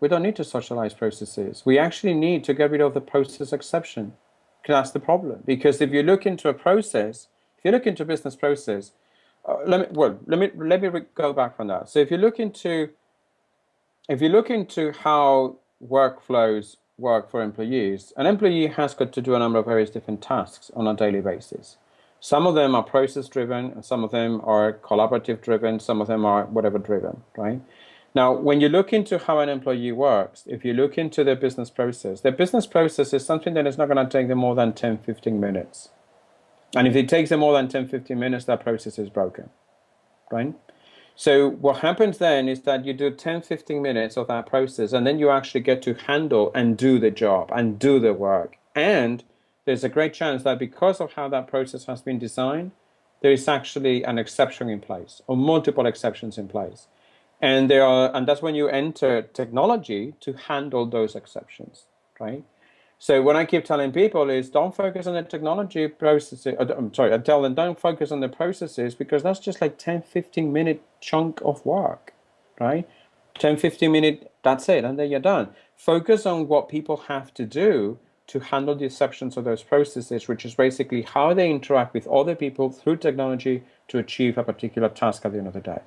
We don't need to socialize processes. We actually need to get rid of the process exception. That's the problem. Because if you look into a process, if you look into business process, uh, let me well let me let me go back on that. So if you look into if you look into how workflows work for employees, an employee has got to do a number of various different tasks on a daily basis. Some of them are process driven, and some of them are collaborative driven, some of them are whatever driven, right? Now, when you look into how an employee works, if you look into their business process, their business process is something that is not going to take them more than 10, 15 minutes. And if it takes them more than 10, 15 minutes, that process is broken, right? So what happens then is that you do 10, 15 minutes of that process, and then you actually get to handle and do the job and do the work. And there's a great chance that because of how that process has been designed, there is actually an exception in place or multiple exceptions in place. And there are, and that's when you enter technology to handle those exceptions, right? So what I keep telling people is don't focus on the technology processes. Uh, I'm sorry, I tell them don't focus on the processes because that's just like 10, 15 minute chunk of work, right? 10, 15 minute, that's it, and then you're done. Focus on what people have to do to handle the exceptions of those processes, which is basically how they interact with other people through technology to achieve a particular task at the end of the day.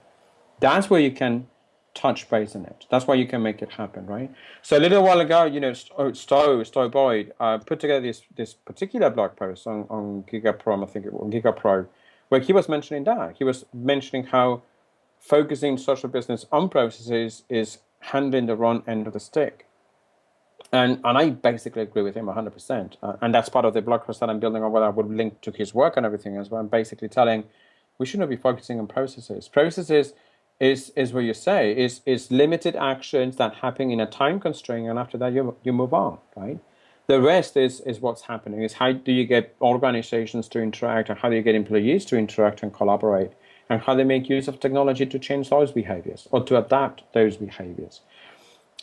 That's where you can touch base on it. That's why you can make it happen, right? So a little while ago, you know, Stowe, Stowe Boyd uh, put together this this particular blog post on, on GigaPro, I think it was GigaPro, where he was mentioning that. He was mentioning how focusing social business on processes is handling the wrong end of the stick. And, and I basically agree with him 100%. Uh, and that's part of the blog post that I'm building on where I would link to his work and everything as well. I'm basically telling we shouldn't be focusing on processes. Processes is, is what you say, is, is limited actions that happen in a time constraint and after that you, you move on, right? The rest is, is what's happening, is how do you get organizations to interact and how do you get employees to interact and collaborate and how they make use of technology to change those behaviors or to adapt those behaviors.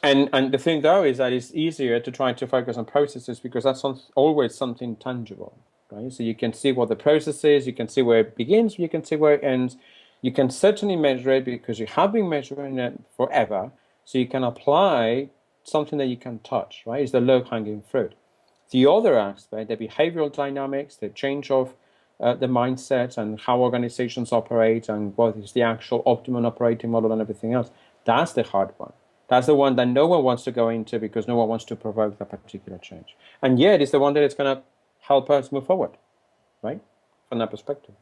And, and the thing though is that it's easier to try to focus on processes because that's always something tangible, right? So you can see what the process is, you can see where it begins, you can see where it ends. You can certainly measure it because you have been measuring it forever. So you can apply something that you can touch, right? It's the low-hanging fruit. The other aspect, the behavioral dynamics, the change of uh, the mindset and how organizations operate and what is the actual optimum operating model and everything else, that's the hard one. That's the one that no one wants to go into because no one wants to provoke that particular change. And yet it's the one that is going to help us move forward, right? From that perspective.